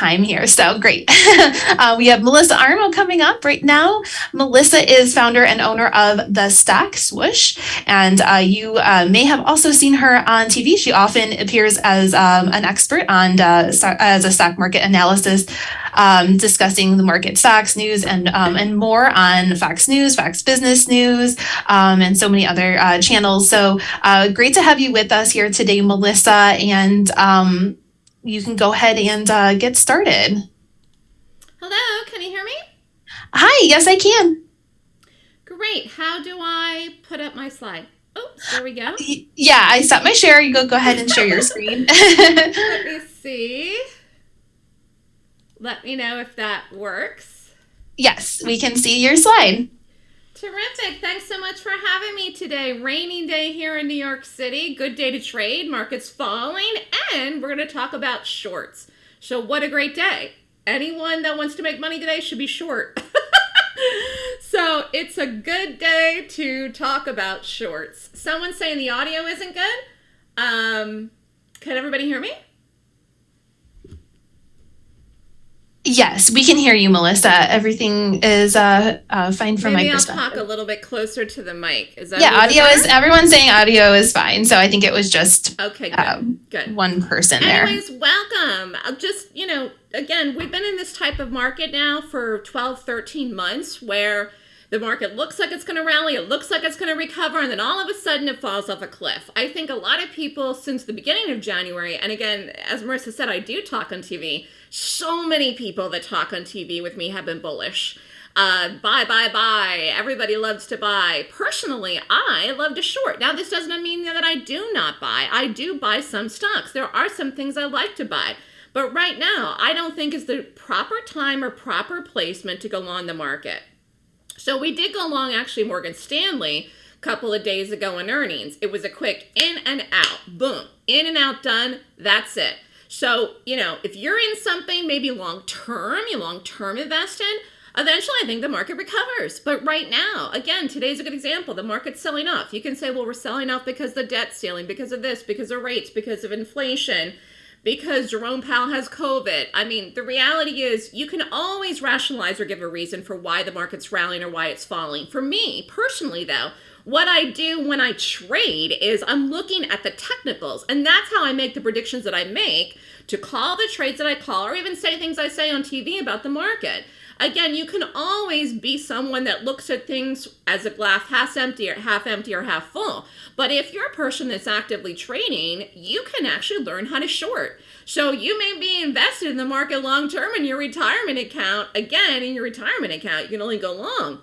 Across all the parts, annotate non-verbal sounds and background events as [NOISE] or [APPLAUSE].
time here. So great. [LAUGHS] uh, we have Melissa Armo coming up right now. Melissa is founder and owner of The Stock Swoosh. And uh, you uh, may have also seen her on TV. She often appears as um, an expert on as a stock market analysis um, discussing the market stocks news and um, and more on Fox News, Fox Business News, um, and so many other uh, channels. So uh, great to have you with us here today, Melissa. And um, you can go ahead and uh, get started. Hello, can you hear me? Hi, yes, I can. Great. How do I put up my slide? Oh, there we go. Yeah, I set my share. You go go ahead and share your [LAUGHS] screen. Let me see. Let me know if that works. Yes, we can see your slide. Terrific. Thanks so much for having me today. Rainy day here in New York City. Good day to trade. Markets falling. And we're going to talk about shorts. So, what a great day. Anyone that wants to make money today should be short. [LAUGHS] so, it's a good day to talk about shorts. Someone saying the audio isn't good. Um, can everybody hear me? Yes, we can hear you, Melissa. Everything is uh, uh, fine from Maybe my I'll perspective. talk a little bit closer to the mic. Is that yeah, audio is. Everyone's saying audio is fine, so I think it was just okay. Good. um, good. one person there. Anyways, welcome. I'll just, you know, again, we've been in this type of market now for 12, 13 months where the market looks like it's going to rally, it looks like it's going to recover, and then all of a sudden it falls off a cliff. I think a lot of people since the beginning of January, and again, as Marissa said, I do talk on TV. So many people that talk on TV with me have been bullish. Uh, buy, buy, buy. Everybody loves to buy. Personally, I love to short. Now, this doesn't mean that I do not buy. I do buy some stocks. There are some things I like to buy. But right now, I don't think is the proper time or proper placement to go on the market. So we did go long actually Morgan Stanley a couple of days ago in earnings. It was a quick in and out. Boom. In and out done. That's it. So, you know, if you're in something maybe long term, you long term invest in, eventually I think the market recovers. But right now, again, today's a good example. The market's selling off. You can say, well, we're selling off because the debt ceiling, because of this, because of rates, because of inflation because Jerome Powell has COVID. I mean, the reality is you can always rationalize or give a reason for why the market's rallying or why it's falling. For me, personally, though, what I do when I trade is I'm looking at the technicals, and that's how I make the predictions that I make to call the trades that I call or even say things I say on TV about the market. Again, you can always be someone that looks at things as a glass half empty or half empty or half full. But if you're a person that's actively trading, you can actually learn how to short. So you may be invested in the market long term in your retirement account. Again, in your retirement account, you can only go long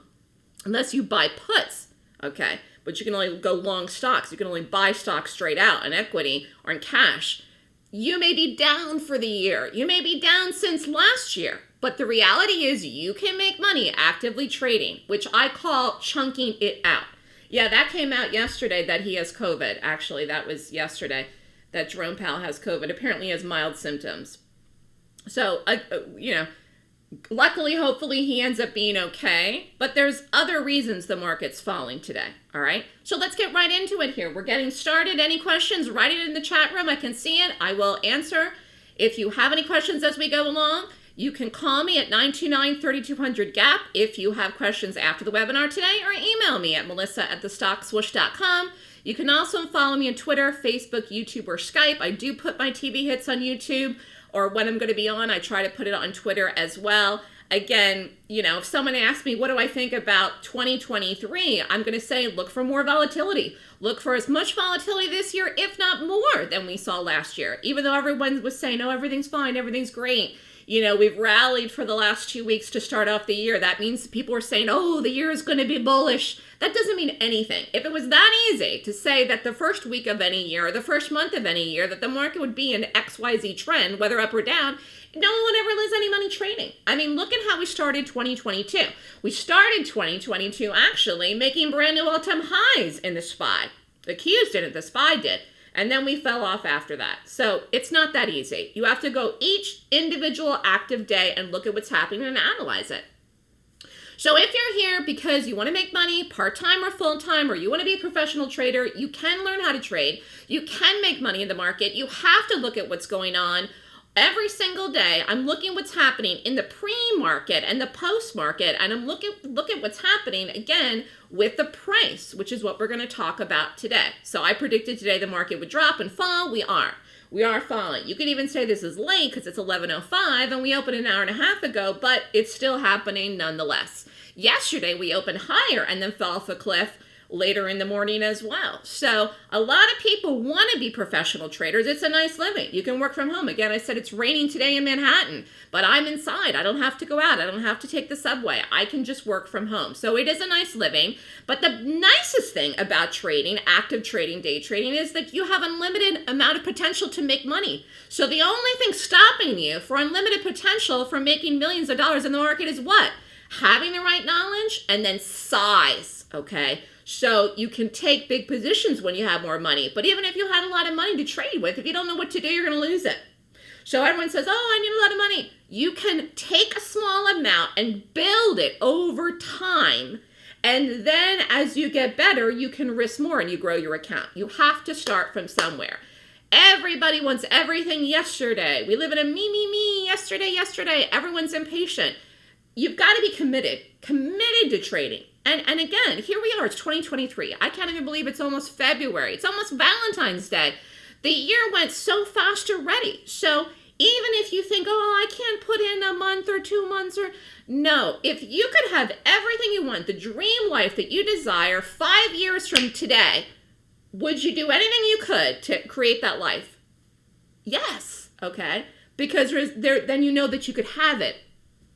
unless you buy puts. Okay. But you can only go long stocks. You can only buy stocks straight out in equity or in cash. You may be down for the year. You may be down since last year. But the reality is you can make money actively trading, which I call chunking it out. Yeah, that came out yesterday that he has COVID. Actually, that was yesterday that Jerome Powell has COVID. Apparently, he has mild symptoms. So, uh, uh, you know, luckily, hopefully, he ends up being okay. But there's other reasons the market's falling today. All right. So let's get right into it here. We're getting started. Any questions? Write it in the chat room. I can see it. I will answer. If you have any questions as we go along, you can call me at 929-3200-GAP if you have questions after the webinar today or email me at melissa at thestockswoosh.com. You can also follow me on Twitter, Facebook, YouTube, or Skype. I do put my TV hits on YouTube or when I'm going to be on, I try to put it on Twitter as well. Again, you know, if someone asks me, what do I think about 2023? I'm going to say, look for more volatility. Look for as much volatility this year, if not more, than we saw last year. Even though everyone was saying, oh, everything's fine, everything's great you know, we've rallied for the last two weeks to start off the year. That means people are saying, oh, the year is going to be bullish. That doesn't mean anything. If it was that easy to say that the first week of any year or the first month of any year that the market would be in XYZ trend, whether up or down, no one would ever lose any money trading. I mean, look at how we started 2022. We started 2022 actually making brand new all-time highs in the SPY. The Qs didn't, the SPY did. And then we fell off after that. So it's not that easy. You have to go each individual active day and look at what's happening and analyze it. So if you're here because you want to make money part-time or full-time or you want to be a professional trader, you can learn how to trade. You can make money in the market. You have to look at what's going on every single day i'm looking what's happening in the pre-market and the post-market and i'm looking look at what's happening again with the price which is what we're going to talk about today. So i predicted today the market would drop and fall. We are. We are falling. You could even say this is late because it's 11.05 and we opened an hour and a half ago but it's still happening nonetheless. Yesterday we opened higher and then fell off a cliff later in the morning as well. So a lot of people want to be professional traders. It's a nice living. You can work from home. Again, I said it's raining today in Manhattan, but I'm inside. I don't have to go out. I don't have to take the subway. I can just work from home. So it is a nice living. But the nicest thing about trading, active trading, day trading, is that you have unlimited amount of potential to make money. So the only thing stopping you for unlimited potential for making millions of dollars in the market is what? Having the right knowledge and then size, okay? So you can take big positions when you have more money. But even if you had a lot of money to trade with, if you don't know what to do, you're going to lose it. So everyone says, oh, I need a lot of money. You can take a small amount and build it over time. And then as you get better, you can risk more and you grow your account. You have to start from somewhere. Everybody wants everything yesterday. We live in a me, me, me, yesterday, yesterday. Everyone's impatient. You've got to be committed, committed to trading. And, and again, here we are, it's 2023. I can't even believe it's almost February. It's almost Valentine's Day. The year went so fast already. So even if you think, oh, I can't put in a month or two months or no, if you could have everything you want, the dream life that you desire five years from today, would you do anything you could to create that life? Yes, okay? Because there, then you know that you could have it.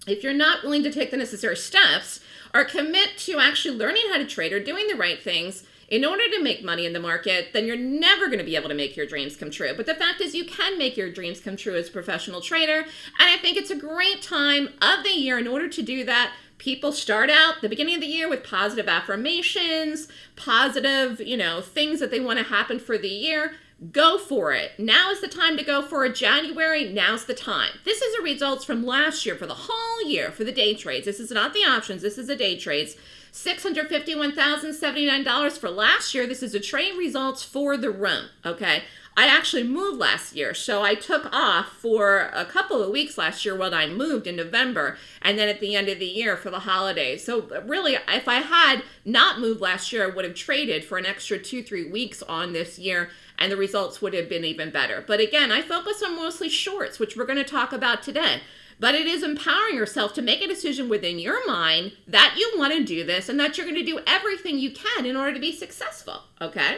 If you're not willing to take the necessary steps, or commit to actually learning how to trade or doing the right things in order to make money in the market, then you're never going to be able to make your dreams come true. But the fact is, you can make your dreams come true as a professional trader. And I think it's a great time of the year in order to do that. People start out the beginning of the year with positive affirmations, positive, you know, things that they want to happen for the year go for it. Now is the time to go for it. January, now's the time. This is the results from last year for the whole year for the day trades. This is not the options, this is the day trades. $651,079 for last year. This is the trade results for the room, okay? I actually moved last year, so I took off for a couple of weeks last year when I moved in November, and then at the end of the year for the holidays. So really, if I had not moved last year, I would have traded for an extra two, three weeks on this year, and the results would have been even better. But again, I focus on mostly shorts, which we're going to talk about today. But it is empowering yourself to make a decision within your mind that you want to do this and that you're going to do everything you can in order to be successful. Okay?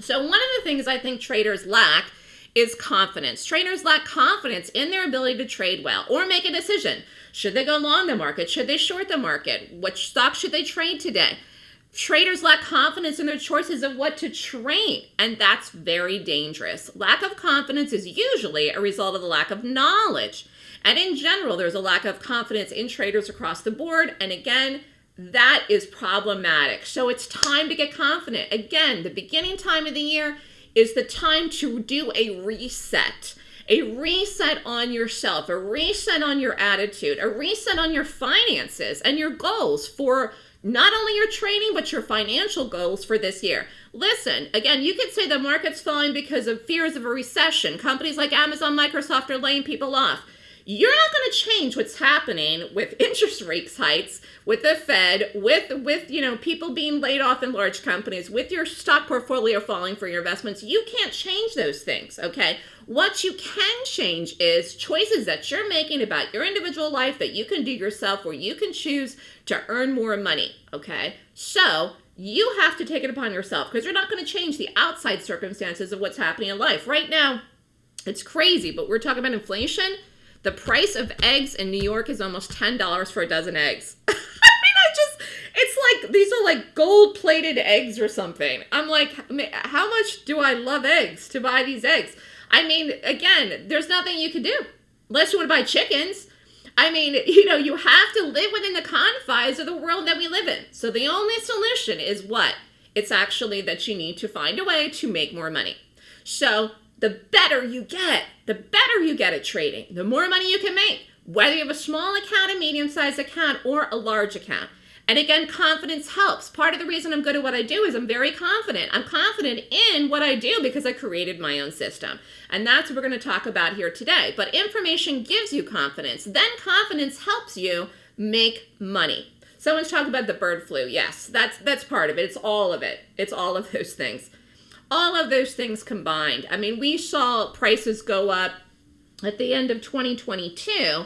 So, one of the things I think traders lack is confidence. Traders lack confidence in their ability to trade well or make a decision. Should they go long the market? Should they short the market? Which stock should they trade today? Traders lack confidence in their choices of what to trade, and that's very dangerous. Lack of confidence is usually a result of the lack of knowledge. And in general, there's a lack of confidence in traders across the board. And again, that is problematic. So it's time to get confident. Again, the beginning time of the year is the time to do a reset. A reset on yourself, a reset on your attitude, a reset on your finances and your goals for not only your training, but your financial goals for this year. Listen, again, you could say the market's falling because of fears of a recession. Companies like Amazon, Microsoft are laying people off. You're not going to change what's happening with [LAUGHS] interest rates heights, with the Fed, with with you know people being laid off in large companies, with your stock portfolio falling for your investments. You can't change those things, okay? What you can change is choices that you're making about your individual life that you can do yourself where you can choose to earn more money, okay? So, you have to take it upon yourself because you're not going to change the outside circumstances of what's happening in life. Right now, it's crazy, but we're talking about inflation. The price of eggs in New York is almost $10 for a dozen eggs. [LAUGHS] I mean, I just, it's like, these are like gold plated eggs or something. I'm like, how much do I love eggs to buy these eggs? I mean, again, there's nothing you can do unless you want to buy chickens. I mean, [LAUGHS] you know, you have to live within the confines of the world that we live in. So the only solution is what? It's actually that you need to find a way to make more money. So the better you get, the better you get at trading, the more money you can make, whether you have a small account, a medium sized account, or a large account. And again, confidence helps. Part of the reason I'm good at what I do is I'm very confident. I'm confident in what I do because I created my own system. And that's what we're going to talk about here today. But information gives you confidence. Then confidence helps you make money. Someone's talking about the bird flu. Yes, that's that's part of it. It's all of it. It's all of those things. All of those things combined. I mean, we saw prices go up at the end of 2022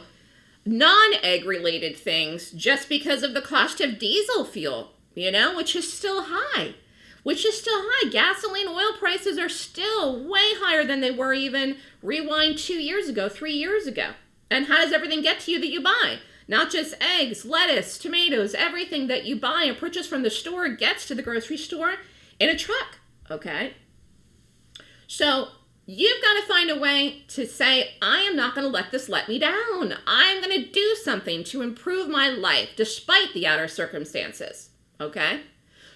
non-egg related things just because of the cost of diesel fuel, you know, which is still high. Which is still high. Gasoline oil prices are still way higher than they were even rewind 2 years ago, 3 years ago. And how does everything get to you that you buy? Not just eggs, lettuce, tomatoes, everything that you buy and purchase from the store gets to the grocery store in a truck, okay? So You've got to find a way to say, I am not going to let this let me down. I'm going to do something to improve my life despite the outer circumstances. Okay?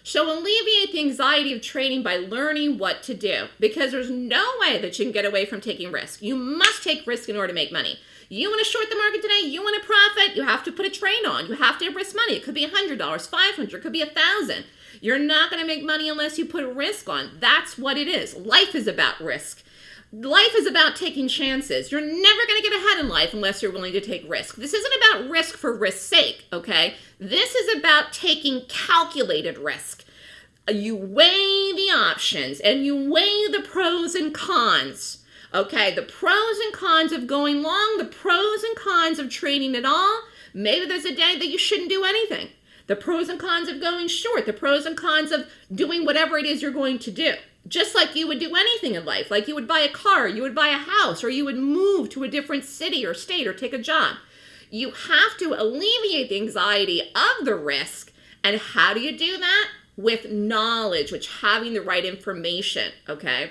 So alleviate the anxiety of trading by learning what to do because there's no way that you can get away from taking risk. You must take risk in order to make money. You want to short the market today, you want to profit, you have to put a trade on. You have to risk money. It could be $100, 500, it could be a 1000 You're not going to make money unless you put a risk on. That's what it is. Life is about risk. Life is about taking chances. You're never going to get ahead in life unless you're willing to take risk. This isn't about risk for risk's sake, okay? This is about taking calculated risk. You weigh the options and you weigh the pros and cons. Okay, the pros and cons of going long, the pros and cons of trading at all. Maybe there's a day that you shouldn't do anything. The pros and cons of going short, the pros and cons of doing whatever it is you're going to do just like you would do anything in life, like you would buy a car, you would buy a house, or you would move to a different city or state or take a job. You have to alleviate the anxiety of the risk. And how do you do that? With knowledge, which having the right information, okay?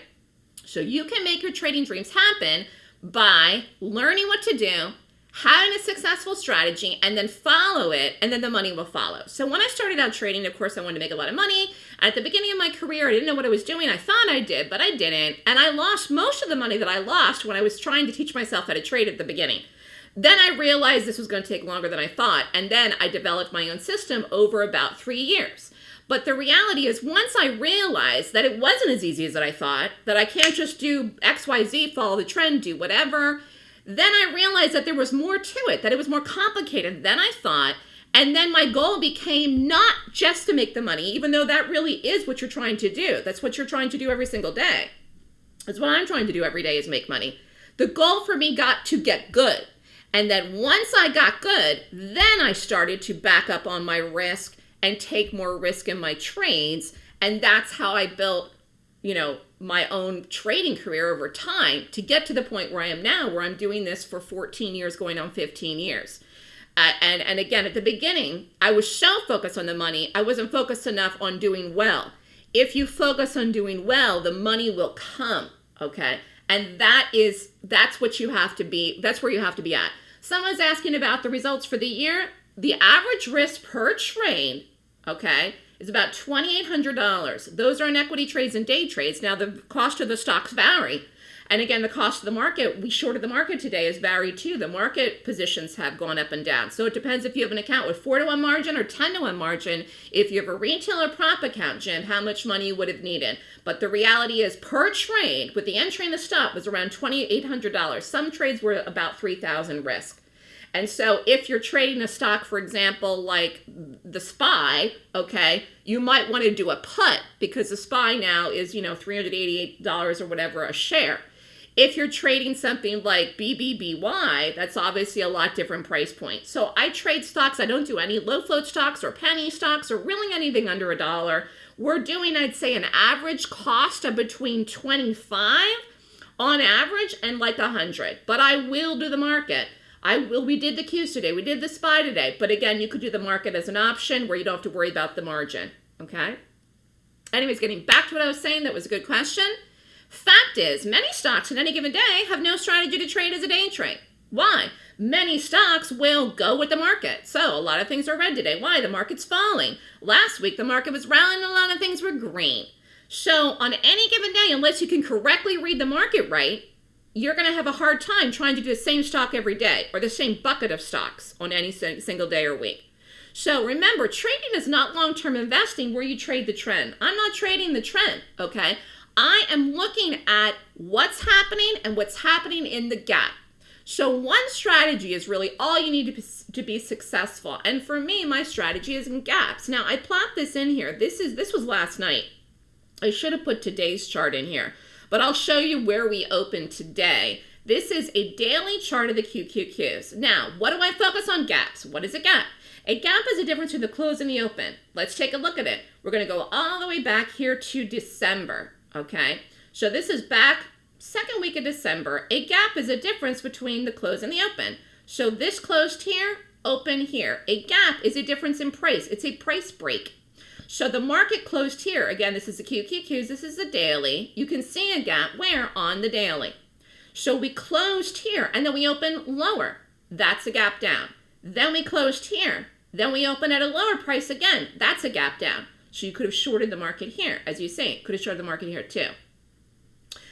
So you can make your trading dreams happen by learning what to do, having a successful strategy, and then follow it, and then the money will follow. So when I started out trading, of course, I wanted to make a lot of money. At the beginning of my career, I didn't know what I was doing. I thought I did, but I didn't. And I lost most of the money that I lost when I was trying to teach myself how to trade at the beginning. Then I realized this was going to take longer than I thought. And then I developed my own system over about three years. But the reality is, once I realized that it wasn't as easy as I thought, that I can't just do XYZ, follow the trend, do whatever, then I realized that there was more to it, that it was more complicated than I thought. And then my goal became not just to make the money, even though that really is what you're trying to do. That's what you're trying to do every single day. That's what I'm trying to do every day is make money. The goal for me got to get good. And then once I got good, then I started to back up on my risk and take more risk in my trades. And that's how I built, you know, my own trading career over time to get to the point where I am now, where I'm doing this for 14 years, going on 15 years. Uh, and, and again, at the beginning, I was so focused on the money, I wasn't focused enough on doing well. If you focus on doing well, the money will come, okay? And that is, that's what you have to be, that's where you have to be at. Someone's asking about the results for the year. The average risk per trade, okay, is about $2,800. Those are in equity trades and day trades. Now, the cost of the stocks vary. And again, the cost of the market, we shorted the market today, is varied too. The market positions have gone up and down. So it depends if you have an account with 4 to 1 margin or 10 to 1 margin. If you have a retail or prop account, Jim, how much money you would have needed. But the reality is per trade, with the entry and the stop, was around $2,800. Some trades were about 3000 risk. And so if you're trading a stock, for example, like the SPY, okay, you might want to do a put because the SPY now is, you know, $388 or whatever a share. If you're trading something like BBBY, that's obviously a lot different price point. So I trade stocks. I don't do any low float stocks or penny stocks or really anything under a dollar. We're doing, I'd say, an average cost of between 25 on average and like 100. But I will do the market. I will. We did the Qs today. We did the SPY today. But again, you could do the market as an option where you don't have to worry about the margin. Okay. Anyways, getting back to what I was saying, that was a good question. Fact is, many stocks in any given day have no strategy to trade as a day trade. Why? Many stocks will go with the market. So a lot of things are red today. Why? The market's falling. Last week, the market was rallying and a lot of things were green. So on any given day, unless you can correctly read the market right, you're going to have a hard time trying to do the same stock every day or the same bucket of stocks on any single day or week. So remember, trading is not long term investing where you trade the trend. I'm not trading the trend, okay? I am looking at what's happening and what's happening in the gap. So one strategy is really all you need to be, to be successful. And for me, my strategy is in gaps. Now I plot this in here. This is this was last night. I should have put today's chart in here, but I'll show you where we open today. This is a daily chart of the QQQs. Now, what do I focus on gaps? What is a gap? A gap is a difference between the close and the open. Let's take a look at it. We're going to go all the way back here to December, okay? So this is back second week of December. A gap is a difference between the close and the open. So this closed here, open here. A gap is a difference in price. It's a price break. So the market closed here. Again, this is the QQQs. This is the daily. You can see a gap where? On the daily. So we closed here and then we open lower. That's a gap down. Then we closed here. Then we open at a lower price again. That's a gap down. So you could have shorted the market here, as you say. Could have shorted the market here too.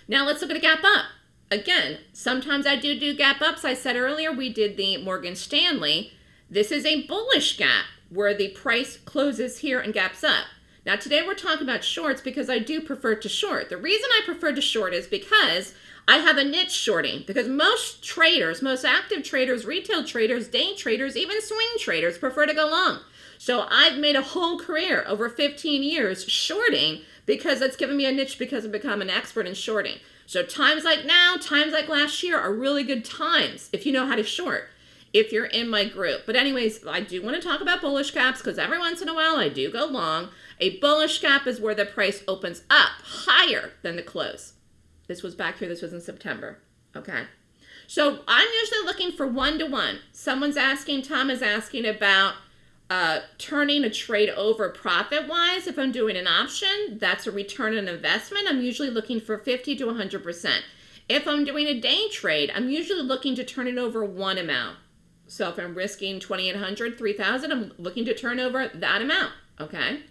Now let's look at a gap up. Again, sometimes I do do gap ups. I said earlier we did the Morgan Stanley. This is a bullish gap where the price closes here and gaps up. Now today we're talking about shorts because I do prefer to short. The reason I prefer to short is because I have a niche shorting because most traders, most active traders, retail traders, day traders, even swing traders prefer to go long. So I've made a whole career over 15 years shorting because it's given me a niche because I've become an expert in shorting. So times like now, times like last year are really good times if you know how to short, if you're in my group. But anyways, I do want to talk about bullish gaps because every once in a while I do go long. A bullish gap is where the price opens up higher than the close. This was back here. This was in September. Okay. So I'm usually looking for one to one. Someone's asking, Tom is asking about uh, turning a trade over profit wise. If I'm doing an option, that's a return on investment. I'm usually looking for 50 to 100%. If I'm doing a day trade, I'm usually looking to turn it over one amount. So if I'm risking 2800 3000 I'm looking to turn over that amount. Okay.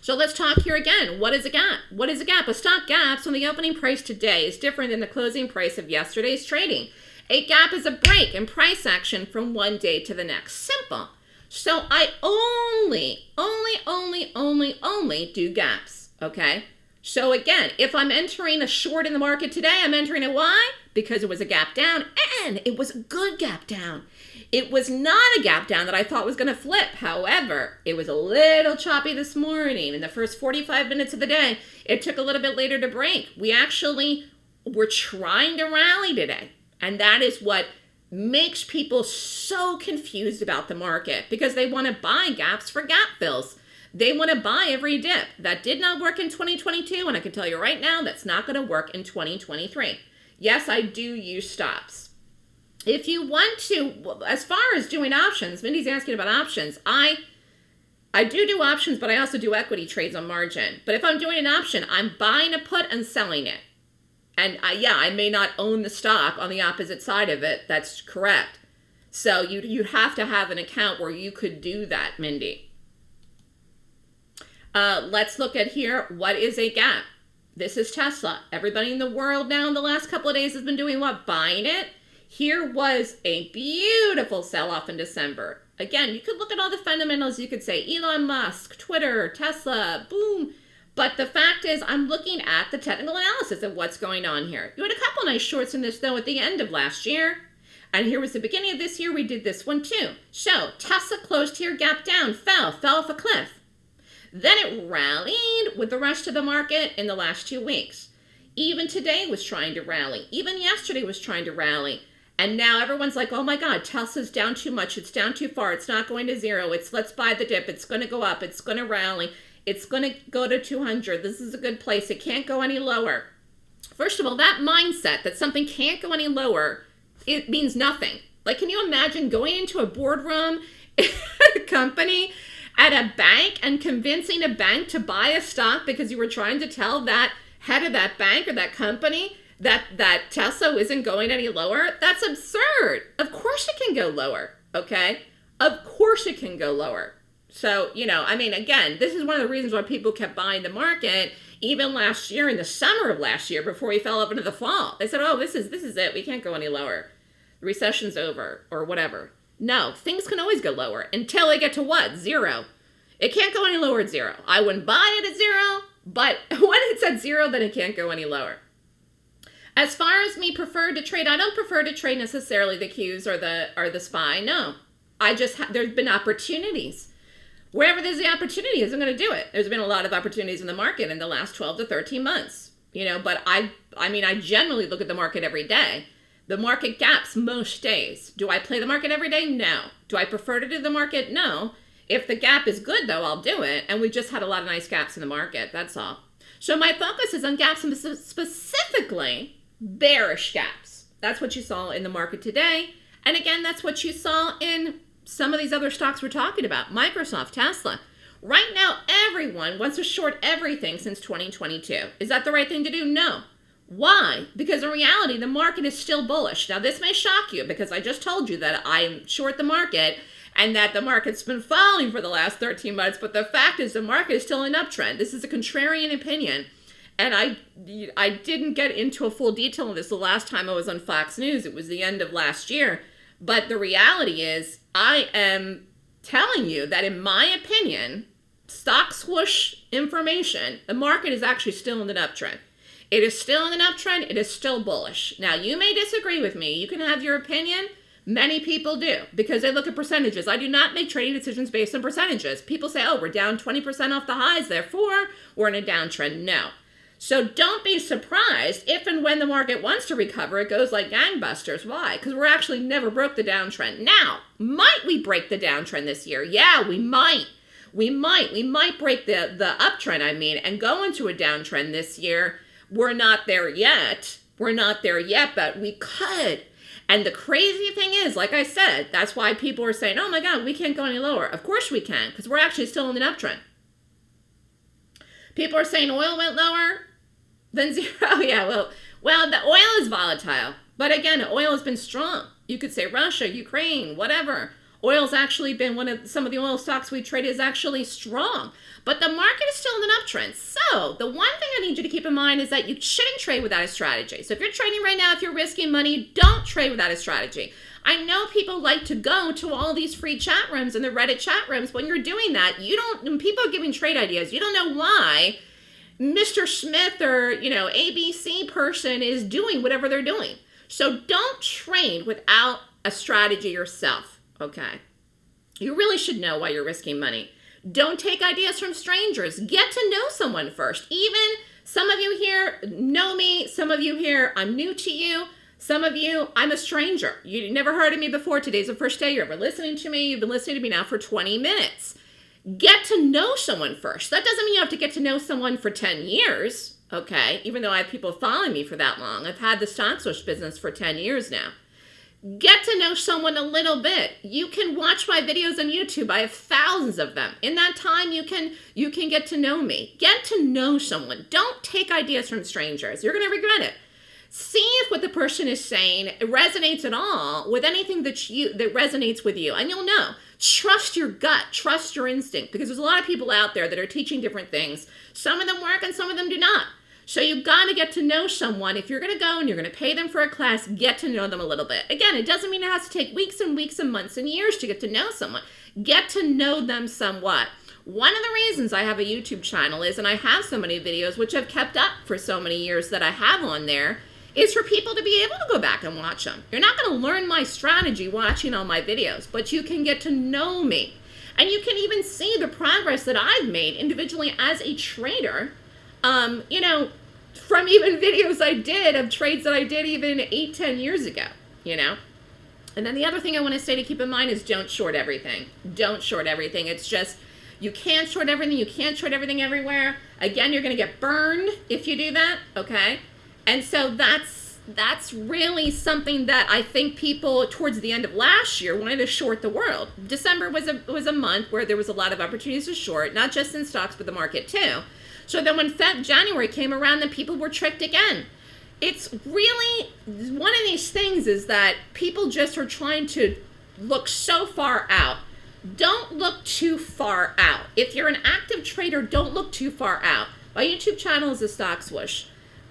So let's talk here again. What is a gap? What is a gap? A stock gap on the opening price today is different than the closing price of yesterday's trading. A gap is a break in price action from one day to the next. Simple. So I only, only, only, only, only do gaps. Okay. So again, if I'm entering a short in the market today, I'm entering it why? Because it was a gap down and it was a good gap down. It was not a gap down that I thought was going to flip. However, it was a little choppy this morning. In the first 45 minutes of the day, it took a little bit later to break. We actually were trying to rally today. And that is what makes people so confused about the market because they want to buy gaps for gap fills. They want to buy every dip. That did not work in 2022, and I can tell you right now that's not going to work in 2023. Yes, I do use stops if you want to, as far as doing options, Mindy's asking about options. I I do do options, but I also do equity trades on margin. But if I'm doing an option, I'm buying a put and selling it. And I, yeah, I may not own the stock on the opposite side of it. That's correct. So you you have to have an account where you could do that, Mindy. Uh, let's look at here. What is a gap? This is Tesla. Everybody in the world now in the last couple of days has been doing what? Buying it here was a beautiful sell off in December. Again, you could look at all the fundamentals. You could say Elon Musk, Twitter, Tesla, boom. But the fact is, I'm looking at the technical analysis of what's going on here. You had a couple nice shorts in this, though, at the end of last year. And here was the beginning of this year. We did this one, too. So Tesla closed here, gap down, fell, fell off a cliff. Then it rallied with the rest of the market in the last two weeks. Even today was trying to rally. Even yesterday was trying to rally. And now everyone's like, oh my God, Tesla's down too much. It's down too far. It's not going to zero. It's let's buy the dip. It's going to go up. It's going to rally. It's going to go to 200. This is a good place. It can't go any lower. First of all, that mindset that something can't go any lower, it means nothing. Like, can you imagine going into a boardroom [LAUGHS] company at a bank and convincing a bank to buy a stock because you were trying to tell that head of that bank or that company that that Tesla isn't going any lower, that's absurd. Of course it can go lower, okay? Of course it can go lower. So, you know, I mean, again, this is one of the reasons why people kept buying the market even last year in the summer of last year before we fell up into the fall. They said, "Oh, this is this is it. We can't go any lower. The recession's over or whatever." No, things can always go lower until they get to what? Zero. It can't go any lower at zero. I wouldn't buy it at zero, but [LAUGHS] when it's at zero, then it can't go any lower. As far as me prefer to trade, I don't prefer to trade necessarily the Qs or the or the SPY. No, I just there's been opportunities. Wherever there's the opportunities, I'm going to do it. There's been a lot of opportunities in the market in the last 12 to 13 months. You know, but I I mean I generally look at the market every day. The market gaps most days. Do I play the market every day? No. Do I prefer to do the market? No. If the gap is good though, I'll do it. And we just had a lot of nice gaps in the market. That's all. So my focus is on gaps and specifically bearish gaps. That's what you saw in the market today. And again, that's what you saw in some of these other stocks we're talking about Microsoft, Tesla. Right now, everyone wants to short everything since 2022. Is that the right thing to do? No. Why? Because in reality, the market is still bullish. Now, this may shock you because I just told you that I'm short the market and that the market's been falling for the last 13 months, but the fact is the market is still in uptrend. This is a contrarian opinion. And I, I didn't get into a full detail of this the last time I was on Fox News. It was the end of last year. But the reality is, I am telling you that, in my opinion, stock swoosh information, the market is actually still in an uptrend. It is still in an uptrend. It is still bullish. Now, you may disagree with me. You can have your opinion. Many people do because they look at percentages. I do not make trading decisions based on percentages. People say, oh, we're down 20% off the highs, therefore we're in a downtrend. No. So don't be surprised if and when the market wants to recover, it goes like gangbusters. Why? Because we're actually never broke the downtrend. Now, might we break the downtrend this year? Yeah, we might. We might. We might break the, the uptrend, I mean, and go into a downtrend this year. We're not there yet. We're not there yet, but we could. And the crazy thing is, like I said, that's why people are saying, oh my God, we can't go any lower. Of course we can, because we're actually still in an uptrend. People are saying oil went lower than [LAUGHS] zero. [LAUGHS] yeah, well, well, the oil is volatile. But again, oil has been strong. You could say Russia, Ukraine, whatever. Oil's actually been one of some of the oil stocks we trade is actually strong. But the market is still in an uptrend. So the one thing I need you to keep in mind is that you shouldn't trade without a strategy. So if you're trading right now, if you're risking money, don't trade without a strategy. I know people like to go to all these free chat rooms and the Reddit chat rooms. When you're doing that, you don't, when people are giving trade ideas, you don't know why Mr. Smith or, you know, ABC person is doing whatever they're doing. So don't trade without a strategy yourself, okay? You really should know why you're risking money. Don't take ideas from strangers. Get to know someone first. Even some of you here know me, some of you here, I'm new to you. Some of you, I'm a stranger. You never heard of me before. Today's the first day you're ever listening to me. You've been listening to me now for 20 minutes. Get to know someone first. That doesn't mean you have to get to know someone for 10 years, okay? Even though I have people following me for that long. I've had the stock swoosh business for 10 years now get to know someone a little bit. You can watch my videos on youtube. I have thousands of them. In that time you can you can get to know me. Get to know someone. Don't take ideas from strangers. You're going to regret it. See if what the person is saying resonates at all with anything that you that resonates with you and you'll know. Trust your gut. Trust your instinct because there's a lot of people out there that are teaching different things. Some of them work and some of them do not so you've got to get to know someone. If you're going to go and you're going to pay them for a class, get to know them a little bit. Again, it doesn't mean it has to take weeks and weeks and months and years to get to know someone. Get to know them somewhat. One of the reasons I have a YouTube channel is, and I have so many videos, which I've kept up for so many years that I have on there, is for people to be able to go back and watch them. You're not going to learn my strategy watching all my videos, but you can get to know me. And you can even see the progress that I've made individually as a trader um, you know, from even [LAUGHS] videos I did of trades that I did even eight, ten years ago, you know. And then the other thing I want to say to keep in mind is don't short everything. Don't short everything. It's just you can't short everything. You can't short everything everywhere. Again, you're going to get burned if you do that. Okay, and so that's that's really something that I think people towards the end of last year wanted to short the world. December was a was a month where there was a lot of opportunities to short, not just in stocks but the market too. So then when Feb January came around, then people were tricked again. It's really one of these things is that people just are trying to look so far out. Don't look too far out. If you're an active trader, don't look too far out. My YouTube channel is a stock swoosh.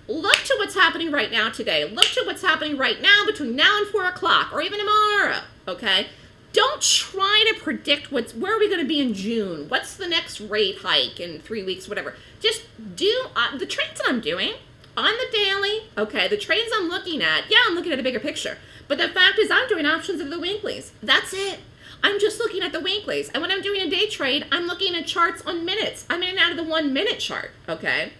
Look to what's happening right now today. Look to what's happening right now between now and 4 o'clock or even tomorrow, okay? Don't try to predict what's where are we going to be in June? What's the next rate hike in three weeks, whatever. Just do uh, the trades that I'm doing on the daily. Okay, the trades I'm looking at. Yeah, I'm looking at a bigger picture. But the fact is, I'm doing options of the weeklies. That's it. I'm just looking at the weeklies. And when I'm doing a day trade, I'm looking at charts on minutes. I'm in and out of the one minute chart. Okay.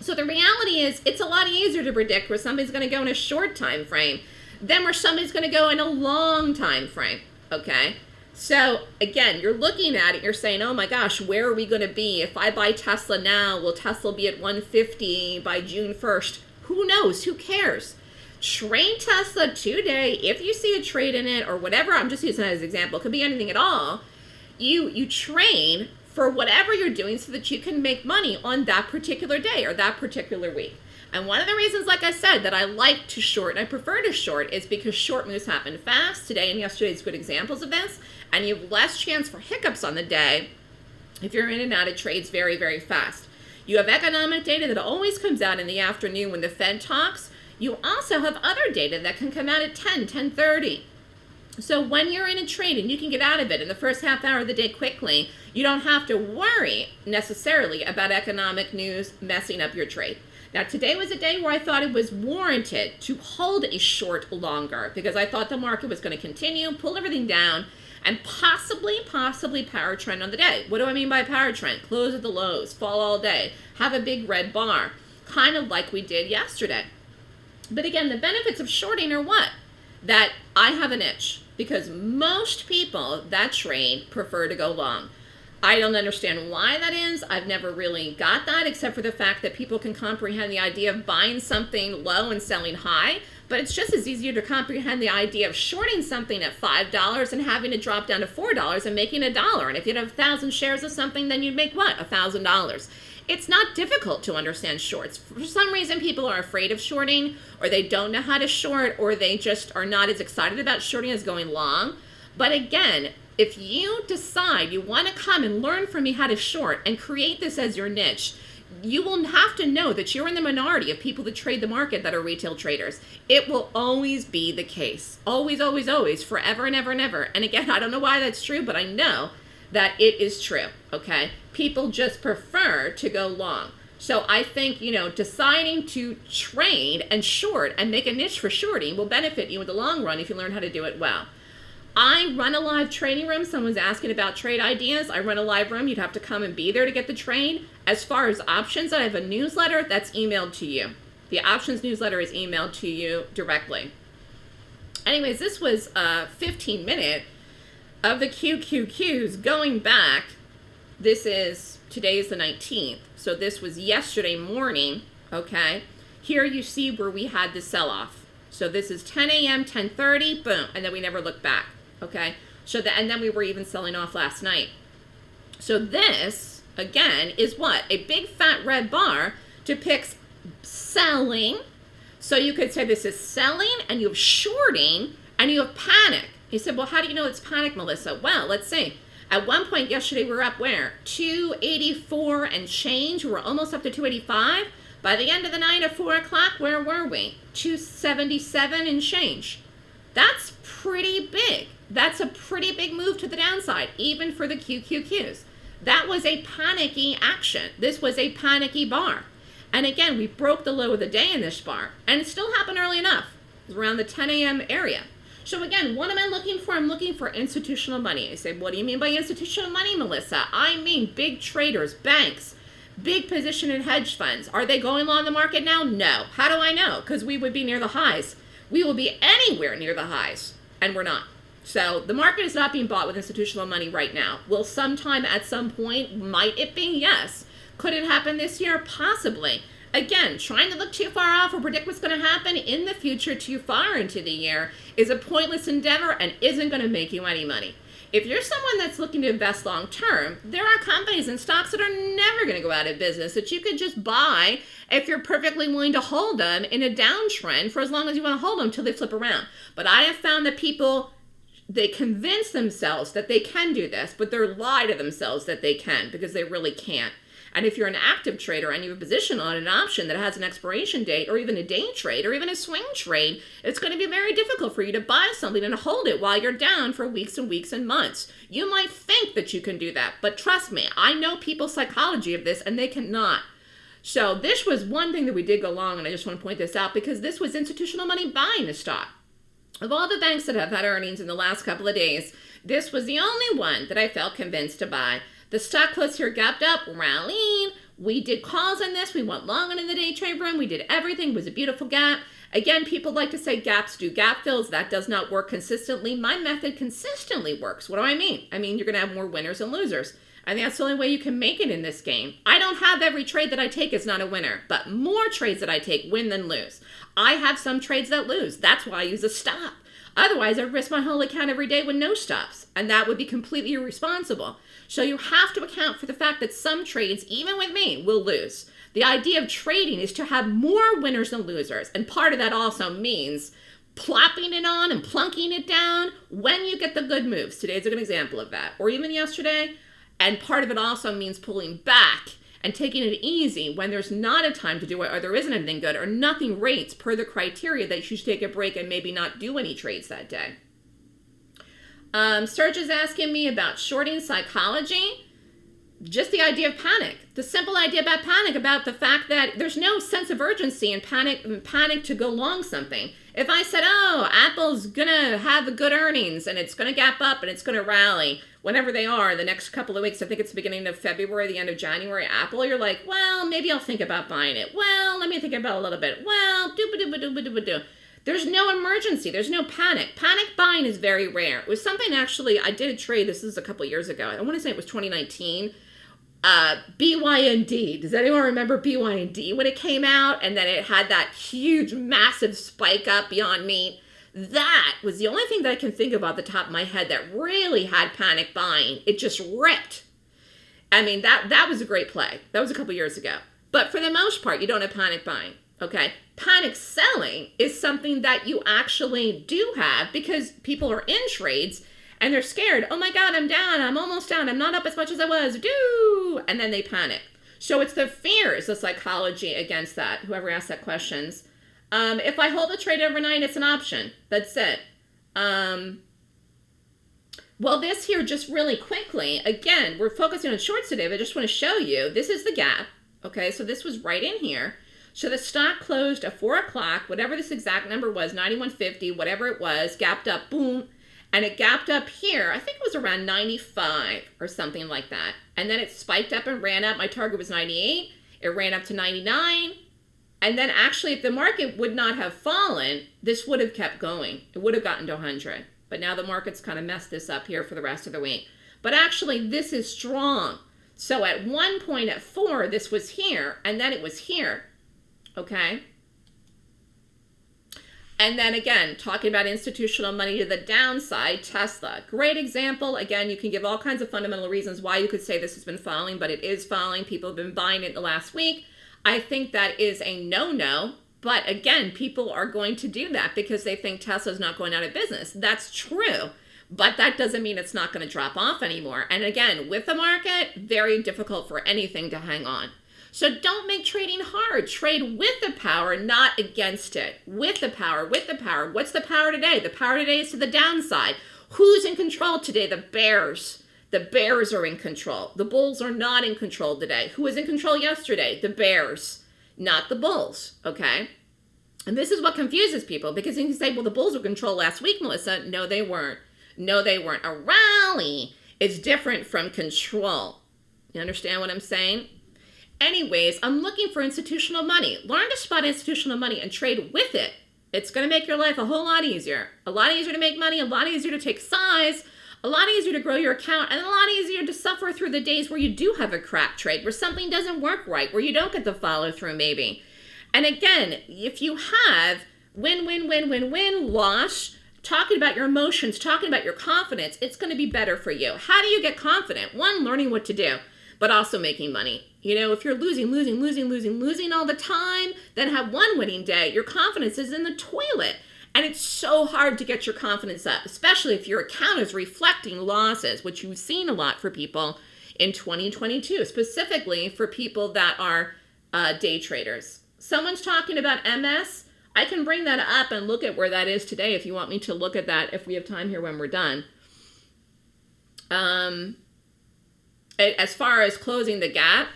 So the reality is, it's a lot easier to predict where somebody's going to go in a short time frame than where somebody's going to go in a long time frame. Okay. So again, you're looking at it, you're saying, oh my gosh, where are we going to be? If I buy Tesla now, will Tesla be at 150 by June 1st? Who knows? Who cares? Train Tesla today. If you see a trade in it or whatever, I'm just using that as an example, it could be anything at all. You you train for whatever you're doing so that you can make money on that particular day or that particular week. And one of the reasons, like I said, that I like to short and I prefer to short is because short moves happen fast. Today and yesterday is good examples of this. And you have less chance for hiccups on the day if you're in and out of trades very, very fast. You have economic data that always comes out in the afternoon when the Fed talks. You also have other data that can come out at 10, 10.30. So when you're in a trade and you can get out of it in the first half hour of the day quickly, you don't have to worry necessarily about economic news messing up your trade. Now, today was a day where I thought it was warranted to hold a short longer because I thought the market was going to continue, pull everything down, and possibly, possibly power trend on the day. What do I mean by power trend? Close at the lows, fall all day, have a big red bar, kind of like we did yesterday. But again, the benefits of shorting are what? That I have an itch because most people that trade prefer to go long. I don't understand why that is. I've never really got that except for the fact that people can comprehend the idea of buying something low and selling high. But it's just as easier to comprehend the idea of shorting something at $5 and having it drop down to $4 and making a dollar. And if you had a thousand shares of something, then you'd make what? A thousand dollars. It's not difficult to understand shorts. For some reason, people are afraid of shorting, or they don't know how to short, or they just are not as excited about shorting as going long. But again, if you decide you want to come and learn from me how to short and create this as your niche, you will have to know that you're in the minority of people that trade the market that are retail traders. It will always be the case. Always, always, always, forever and ever and ever. And again, [LAUGHS] I don't know why that's true, but I know that it is true, okay? People just prefer to go long. So I think, you know, deciding to trade and short and make a niche for shorting will benefit you in the long run if you learn how to do it well. I run a live training room. Someone's asking about trade ideas. I run a live room. You'd have to come and be there to get the trade. As far as options, I have a newsletter that's emailed to you. The options newsletter is emailed to you directly. Anyways, this was a 15 minute of the QQQs going back. This is, today is the 19th. So this was yesterday morning, okay? Here you see where we had the sell-off. So this is 10 a.m., 10.30, boom, and then we never looked back okay? So the, and then we were even selling off last night. So this, again, is what? A big fat red bar depicts selling. So you could say this is selling and you have shorting and you have panic. He said, well, how do you know it's panic, Melissa? Well, let's see. At one point yesterday, we were up where? 284 and change. We were almost up to 285. By the end of the night at 4 o'clock, where were we? 277 and change. That's pretty big. That's a pretty big move to the downside, even for the QQQs. That was a panicky action. This was a panicky bar. And again, we broke the low of the day in this bar, and it still happened early enough. It around the 10 a.m. area. So again, what am I looking for? I'm looking for institutional money. I say, what do you mean by institutional money, Melissa? I mean big traders, banks, big position in hedge funds. Are they going long the market now? No. How do I know? Because we would be near the highs. We will be anywhere near the highs, and we're not. So the market is not being bought with institutional money right now. Will sometime at some point, might it be? Yes. Could it happen this year? Possibly. Again, trying to look too far off or predict what's going to happen in the future too far into the year is a pointless endeavor and isn't going to make you any money. If you're someone that's looking to invest long term, there are companies and stocks that are never going to go out of business that you could just buy if you're perfectly willing to hold them in a downtrend for as long as you want to hold them until they flip around. But I have found that people they convince themselves that they can do this, but they're lie to themselves that they can because they really can't. And if you're an active trader and you have a position on an option that has an expiration date or even a day trade or even a swing trade, it's going to be very difficult for you to buy something and hold it while you're down for weeks and weeks and months. You might think that you can do that, but trust me, I know people's psychology of this and they cannot. So this was one thing that we did go long, and I just want to point this out because this was institutional money buying the stock. Of all the banks that have had earnings in the last couple of days, this was the only one that I felt convinced to buy. The stock closed here gapped up, rallying. We did calls on this. We went long on in the day trade room. We did everything. It was a beautiful gap. Again, people like to say gaps do gap fills. That does not work consistently. My method consistently works. What do I mean? I mean, you're going to have more winners and losers. I think that's the only way you can make it in this game. I don't have every trade that I take is not a winner, but more trades that I take win than lose. I have some trades that lose. That's why I use a stop. Otherwise, I risk my whole account every day with no stops, and that would be completely irresponsible. So you have to account for the fact that some trades, even with me, will lose. The idea of trading is to have more winners than losers, and part of that also means plopping it on and plunking it down when you get the good moves. Today's a good example of that, or even yesterday. And part of it also means pulling back and taking it easy when there's not a time to do it or there isn't anything good or nothing rates per the criteria that you should take a break and maybe not do any trades that day. Um, Serge is asking me about shorting psychology. Just the idea of panic. The simple idea about panic, about the fact that there's no sense of urgency and panic, panic to go long something. If I said, oh, Apple's gonna have a good earnings and it's gonna gap up and it's gonna rally, whenever they are, the next couple of weeks, I think it's the beginning of February, the end of January, Apple, you're like, well, maybe I'll think about buying it. Well, let me think about a little bit. Well, dooba dooba dooba dooba doo. There's no emergency. There's no panic. Panic buying is very rare. It was something actually, I did a trade, this is a couple years ago. I want to say it was 2019. Uh, BYND. Does anyone remember BYND when it came out? And then it had that huge, massive spike up beyond meat. That was the only thing that I can think of off the top of my head that really had panic buying. It just ripped. I mean, that, that was a great play. That was a couple years ago. But for the most part, you don't have panic buying. Okay. Panic selling is something that you actually do have because people are in trades and they're scared. Oh my God, I'm down. I'm almost down. I'm not up as much as I was. Do. And then they panic. So it's the fears, the psychology against that. Whoever asked that questions. Um, if I hold a trade overnight, it's an option. That's it. Um, well, this here just really quickly, again, we're focusing on shorts today, but I just want to show you, this is the gap. Okay, so this was right in here. So the stock closed at 4 o'clock, whatever this exact number was, 9150, whatever it was, gapped up, boom, and it gapped up here. I think it was around 95 or something like that. And then it spiked up and ran up. My target was 98. It ran up to 99. And then actually, if the market would not have fallen, this would have kept going. It would have gotten to 100. But now the market's kind of messed this up here for the rest of the week. But actually, this is strong. So at one point at 4, this was here, and then it was here. Okay? And then again, talking about institutional money to the downside, Tesla. Great example. Again, you can give all kinds of fundamental reasons why you could say this has been falling, but it is falling. People have been buying it the last week. I think that is a no-no. But again, people are going to do that because they think Tesla's not going out of business. That's true. But that doesn't mean it's not going to drop off anymore. And again, with the market, very difficult for anything to hang on. So don't make trading hard. Trade with the power, not against it. With the power, with the power. What's the power today? The power today is to the downside. Who's in control today? The bears. The Bears are in control. The Bulls are not in control today. Who was in control yesterday? The Bears, not the Bulls, okay? And this is what confuses people because you can say, well, the Bulls were control last week, Melissa. No, they weren't. No, they weren't. A rally is different from control. You understand what I'm saying? Anyways, I'm looking for institutional money. Learn to spot institutional money and trade with it. It's going to make your life a whole lot easier. A lot easier to make money, a lot easier to take size, a lot easier to grow your account and a lot easier to suffer through the days where you do have a crap trade, where something doesn't work right, where you don't get the follow through maybe. And again, if you have win, win, win, win, win, loss, talking about your emotions, talking about your confidence, it's going to be better for you. How do you get confident? One, learning what to do, but also making money. You know, if you're losing, losing, losing, losing, losing all the time, then have one winning day. Your confidence is in the toilet. And it's so hard to get your confidence up, especially if your account is reflecting losses, which you've seen a lot for people in 2022, specifically for people that are uh, day traders. Someone's talking about MS. I can bring that up and look at where that is today if you want me to look at that if we have time here when we're done. Um, as far as closing the gap,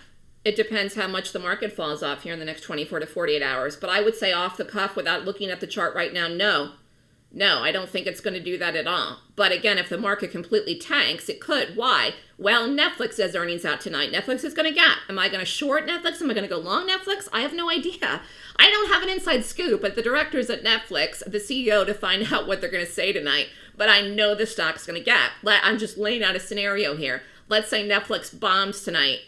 it depends how much the market falls off here in the next 24 to 48 hours. But I would say off the cuff without looking at the chart right now, no. No, I don't think it's going to do that at all. But again, if the market completely tanks, it could. Why? Well, Netflix has earnings out tonight. Netflix is going to gap. Am I going to short Netflix? Am I going to go long Netflix? I have no idea. I don't have an inside scoop at the directors at Netflix, the CEO, to find [LAUGHS] out what they're going to say tonight. But I know the stock's going to gap. I'm just laying out a scenario here. Let's say Netflix bombs tonight,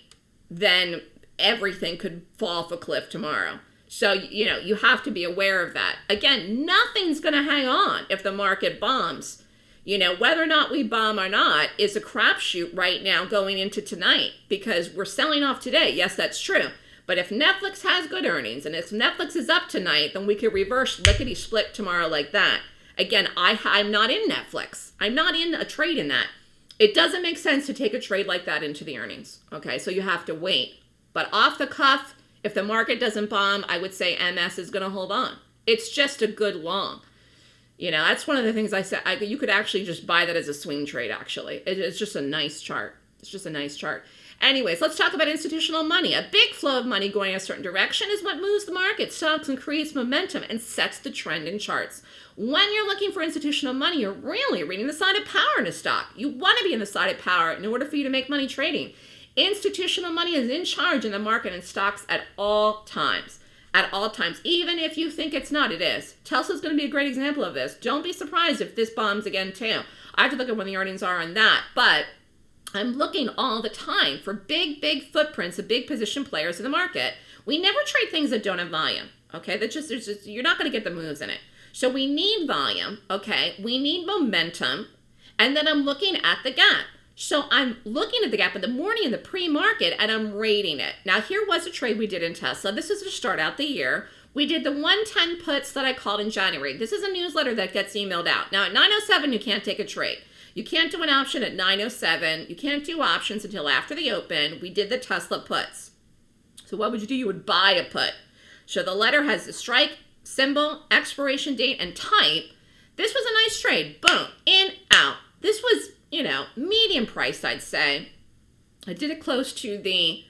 then everything could fall off a cliff tomorrow. So, you know, you have to be aware of that. Again, nothing's going to hang on if the market bombs. You know, whether or not we bomb or not is a crapshoot right now going into tonight because we're selling off today. Yes, that's true. But if Netflix has good earnings and if Netflix is up tonight, then we could reverse lickety split tomorrow like that. Again, I, I'm not in Netflix. I'm not in a trade in that. It doesn't make sense to take a trade like that into the earnings. Okay, so you have to wait. But off the cuff, if the market doesn't bomb, I would say MS is going to hold on. It's just a good long. You know, that's one of the things I said. I, you could actually just buy that as a swing trade, actually. It, it's just a nice chart. It's just a nice chart. Anyways, let's talk about institutional money. A big flow of money going a certain direction is what moves the market, stocks, and creates momentum and sets the trend in charts. When you're looking for institutional money, you're really reading the side of power in a stock. You want to be in the side of power in order for you to make money trading. Institutional money is in charge in the market and stocks at all times. At all times, even if you think it's not, it is. Tesla's going to be a great example of this. Don't be surprised if this bombs again too. I have to look at when the earnings are on that, but I'm looking all the time for big, big footprints of big position players in the market. We never trade things that don't have volume. Okay, that just, just you're not going to get the moves in it. So we need volume. Okay, we need momentum, and then I'm looking at the gap. So I'm looking at the gap in the morning in the pre-market and I'm rating it. Now here was a trade we did in Tesla. This is to start out the year. We did the 110 puts that I called in January. This is a newsletter that gets emailed out. Now at 907 you can't take a trade. You can't do an option at 907. You can't do options until after the open. We did the Tesla puts. So what would you do? You would buy a put. So the letter has the strike, symbol, expiration date, and type. This was a nice trade. Boom. In, out. This was you know, medium price, I'd say. I did it close to the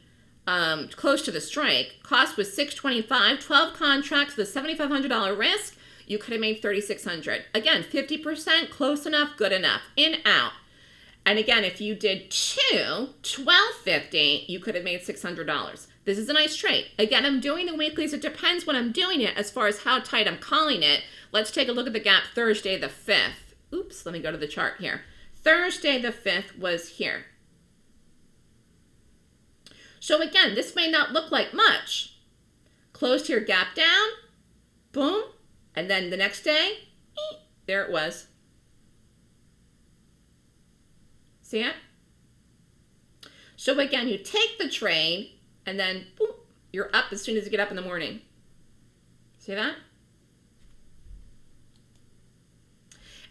um, close to the strike. Cost was 625, 12 contracts with a $7,500 risk. You could have made 3600 Again, 50%, close enough, good enough. In, out. And again, if you did two, 1250 you could have made $600. This is a nice trade. Again, I'm doing the weeklies. It depends when I'm doing it as far as how tight I'm calling it. Let's take a look at the gap Thursday the 5th. Oops, let me go to the chart here. Thursday the 5th was here. So again, this may not look like much. Closed here, gap down, boom, and then the next day, there it was. See it? So again, you take the trade, and then boom, you're up as soon as you get up in the morning. See that?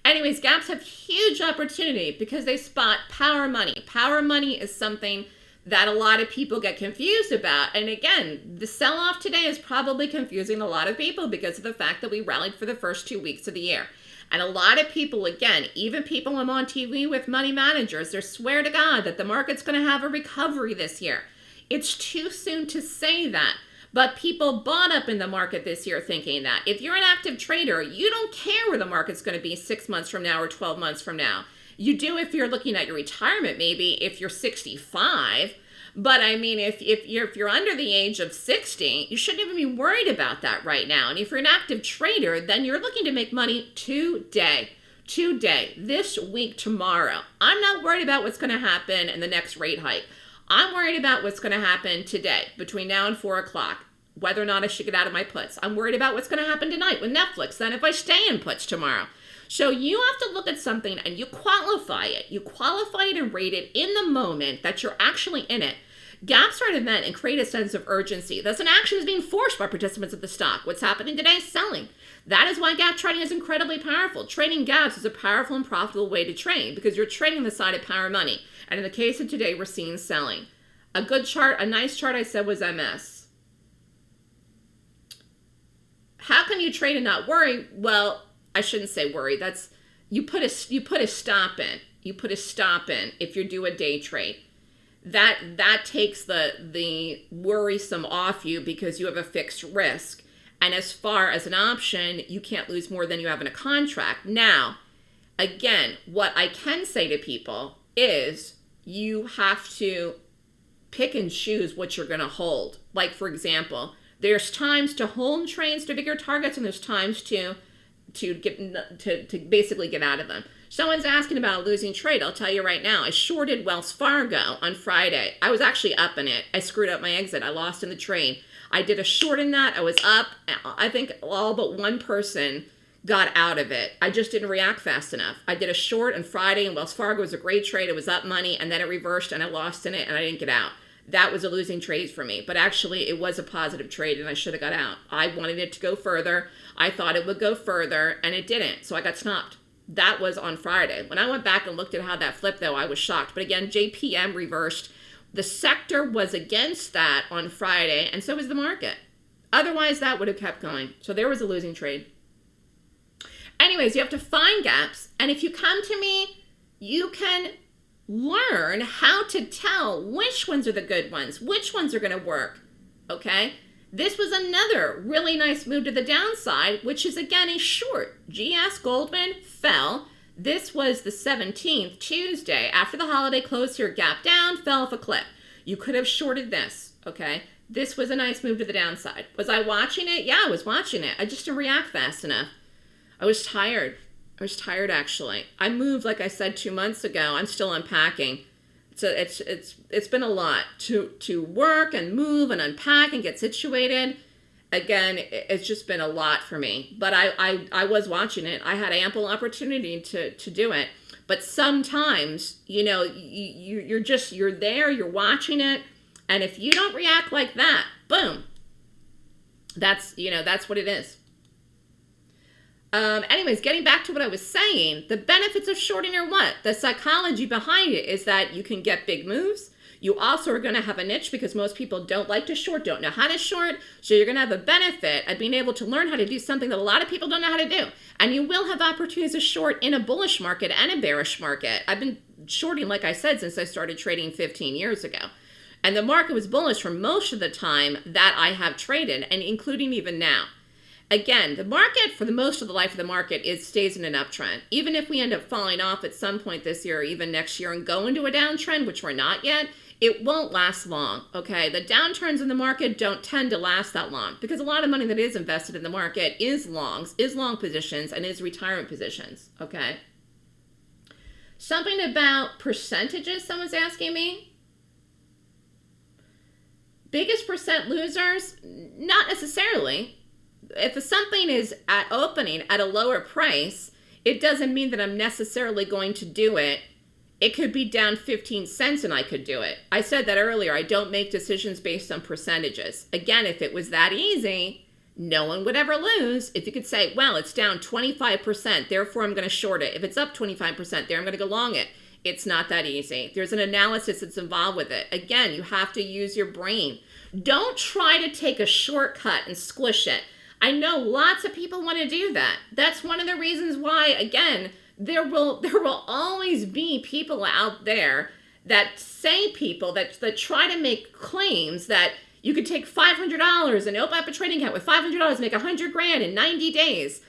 Anyways, gaps have huge opportunity because they spot power money. Power money is something that a lot of people get confused about. And again, the sell off today is probably confusing a lot of people because of the fact that we rallied for the first two weeks of the year. And a lot of people, again, even people I'm on TV with money managers, they swear to God that the market's going to have a recovery this year. It's too soon to say that. But people bought up in the market this year thinking that. If you're an active trader, you don't care where the market's going to be six months from now or 12 months from now. You do if you're looking at your retirement, maybe if you're 65. But I mean, if, if, you're, if you're under the age of 60, you shouldn't even be worried about that right now. And if you're an active trader, then you're looking to make money today today, this week, tomorrow. I'm not worried about what's going to happen in the next rate hike. I'm worried about what's going to happen today between now and 4 o'clock, whether or not I should get out of my puts. I'm worried about what's going to happen tonight with Netflix, then if I stay in puts tomorrow. So you have to look at something and you qualify it. You qualify it and rate it in the moment that you're actually in it. Gaps are an event and create a sense of urgency. Thus, an action is being forced by participants of the stock. What's happening today? Is selling. That is why gap trading is incredibly powerful. Trading gaps is a powerful and profitable way to trade because you're trading the side of power money. And in the case of today, we're seeing selling. A good chart, a nice chart I said was MS. How can you trade and not worry? Well, I shouldn't say worry. That's you put a you put a stop in. You put a stop in if you do a day trade. That that takes the the worrisome off you because you have a fixed risk. And as far as an option, you can't lose more than you have in a contract. Now, again, what I can say to people is you have to pick and choose what you're going to hold. Like, for example, there's times to hold trains to bigger targets, and there's times to to get to, to basically get out of them. Someone's asking about a losing trade. I'll tell you right now. I shorted Wells Fargo on Friday. I was actually up in it. I screwed up my exit. I lost in the trade. I did a short in that. I was up. I think all but one person got out of it. I just didn't react fast enough. I did a short on Friday and Wells Fargo was a great trade. It was up money and then it reversed and I lost in it and I didn't get out. That was a losing trade for me. But actually it was a positive trade and I should have got out. I wanted it to go further. I thought it would go further and it didn't. So I got stopped. That was on Friday. When I went back and looked at how that flipped though, I was shocked. But again, JPM reversed. The sector was against that on Friday and so was the market. Otherwise, that would have kept going. So there was a losing trade. Anyways, you have to find gaps. And if you come to me, you can learn how to tell which ones are the good ones, which ones are going to work. Okay? This was another really nice move to the downside, which is again a short. GS Goldman fell. This was the 17th, Tuesday. After the holiday close here, gap down, fell off a cliff. You could have shorted this, okay? This was a nice move to the downside. Was I watching it? Yeah, I was watching it. I just didn't react fast enough. I was tired. I was tired actually. I moved like I said 2 months ago. I'm still unpacking. So it's it's it's been a lot to to work and move and unpack and get situated. Again, it's just been a lot for me. But I I, I was watching it. I had ample opportunity to to do it. But sometimes, you know, you, you you're just you're there, you're watching it, and if you don't react like that, boom. That's you know, that's what it is. Um, anyways, getting back to what I was saying, the benefits of shorting are what? The psychology behind it is that you can get big moves. You also are going to have a niche because most people don't like to short, don't know how to short. So you're going to have a benefit of being able to learn how to do something that a lot of people don't know how to do. And you will have opportunities to short in a bullish market and a bearish market. I've been shorting, like I said, since I started trading 15 years ago. And the market was bullish for most of the time that I have traded, and including even now. Again, the market, for the most of the life of the market, is stays in an uptrend. Even if we end up falling off at some point this year or even next year and go into a downtrend, which we're not yet, it won't last long, okay? The downturns in the market don't tend to last that long because a lot of money that is invested in the market is longs, is long positions, and is retirement positions, okay? Something about percentages someone's asking me. Biggest percent losers? Not necessarily if something is at opening at a lower price, it doesn't mean that I'm necessarily going to do it. It could be down 15 cents and I could do it. I said that earlier. I don't make decisions based on percentages. Again, if it was that easy, no one would ever lose. If you could say, well, it's down 25%, therefore I'm going to short it. If it's up 25%, there I'm going to go long it. It's not that easy. There's an analysis that's involved with it. Again, you have to use your brain. Don't try to take a shortcut and squish it. I know lots of people want to do that. That's one of the reasons why, again, there will [LAUGHS] there will always be people out there that say people that that try to make claims that you could take $500 and open up a trading account with $500 and make 100 grand in 90 days.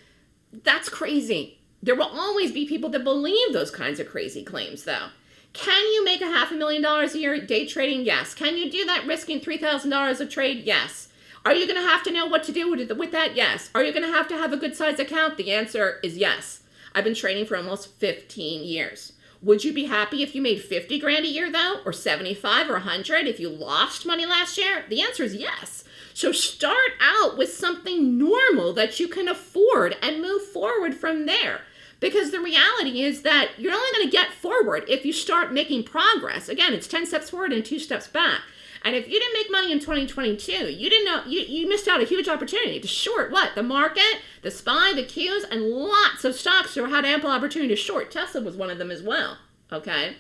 That's crazy. There will always be people that believe those kinds of crazy claims though. Can you make a half a million dollars a year day trading? Yes. Can you do that risking $3,000 a trade? Yes. Are you going to have to know what to do with, that? Yes. Are you going to have to have a good size account? The answer is yes. I've been trading for almost 15 years. Would you be happy if you made 50 grand a year though, or 75 or 100 if you lost money last year? The answer is yes. So start out with something normal that you can afford and move forward from there. Because the reality is that you're only going to get forward if you start making progress. Again, it's 10 steps forward and two steps back. And if you didn't make money in 2022, you didn't know you, you missed out a huge opportunity to short what? The market, the SPY, the Qs, and lots of stocks who had ample opportunity to short. Tesla was one of them as well. Okay.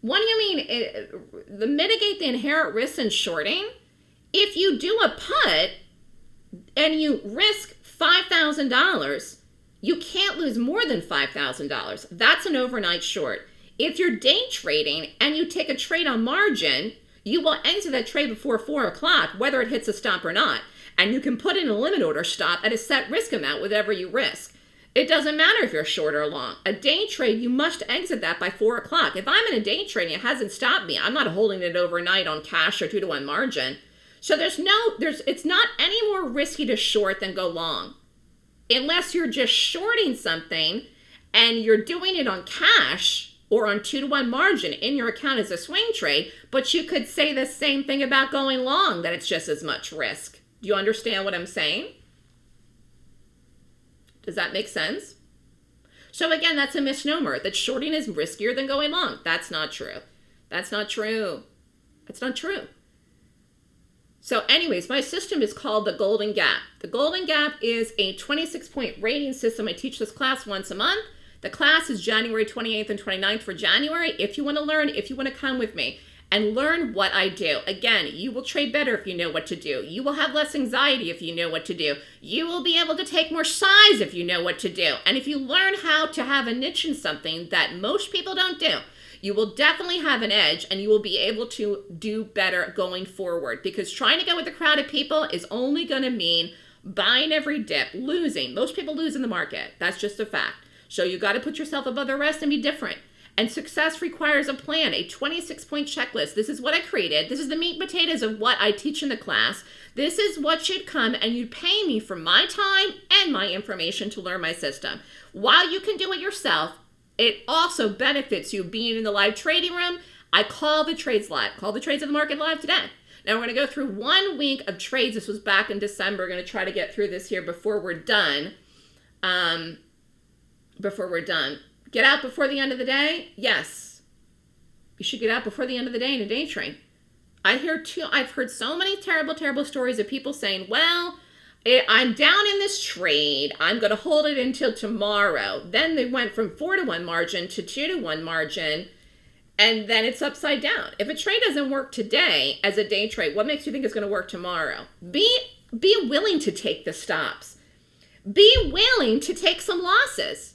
What do you mean? It, the mitigate the inherent risks in shorting. If you do a put and you risk five thousand dollars, you can't lose more than five thousand dollars. That's an overnight short. If you're day trading and you take a trade on margin, you will exit that trade before four o'clock, whether it hits a stop or not. And you can put in a limit order stop at a set risk amount, whatever you risk. It doesn't matter if you're short or long. A day trade, you must exit that by four o'clock. If I'm in a day trade and it hasn't stopped me, I'm not holding it overnight on cash or two to one margin. So there's no, there's, it's not any more risky to short than go long. Unless you're just shorting something and you're doing it on cash or on two to one margin in your account as a swing trade, but you could say the same thing about going long, that it's just as much risk. Do you understand what I'm saying? Does that make sense? So again, that's a misnomer that shorting is riskier than going long. That's not true. That's not true. That's not true. So anyways, my system is called the Golden Gap. The Golden Gap is a 26 point rating system. I teach this class once a month. The class is January 28th and 29th for January. If you want to learn, if you want to come with me and learn what I do. Again, you will trade better if you know what to do. You will have less anxiety if you know what to do. You will be able to take more size if you know what to do. And if you learn how to have a niche in something that most people don't do, you will definitely have an edge and you will be able to do better going forward because trying to go with a crowd of people is only going to mean buying every dip, losing. Most people lose in the market. That's just a fact. So you got to put yourself above the rest and be different. And success requires a plan, a 26 point checklist. This is what I created. This is the meat and potatoes of what I teach in the class. This is what should come, and you'd pay me for my time and my information to learn my system. While you can do it yourself, it also benefits you being in the live trading room. I call the trades live, call the trades of the market live today. Now we're going to go through one week of trades. This was back in December. We're going to try to get through this here before we're done. Um, before we're done. Get out before the end of the day? Yes. You should get out before the end of the day in a day trade. I hear too, I've heard so many terrible, terrible stories of people saying, well, eh, I'm down in this trade. I'm going to hold it until tomorrow. Then they went from four to one margin to two to one margin, and then it's upside down. If a trade doesn't work today as a day trade, what makes you think it's going to work tomorrow? Be be willing to take the stops. Be willing to take some losses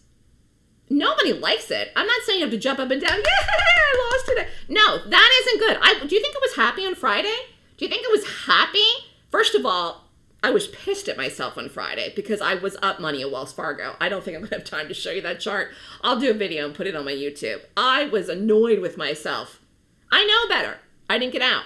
nobody likes it. I'm not saying you have to jump up and down. [LAUGHS] Yeah, I lost today. No, that isn't good. I do you think it was happy on Friday? Do you think it was happy? First of all, I was pissed at myself on Friday because I was up money at Wells Fargo. I don't think I'm gonna have time to show you that chart. I'll do a video and put it on my YouTube. I was annoyed with myself. I know better. I didn't get out.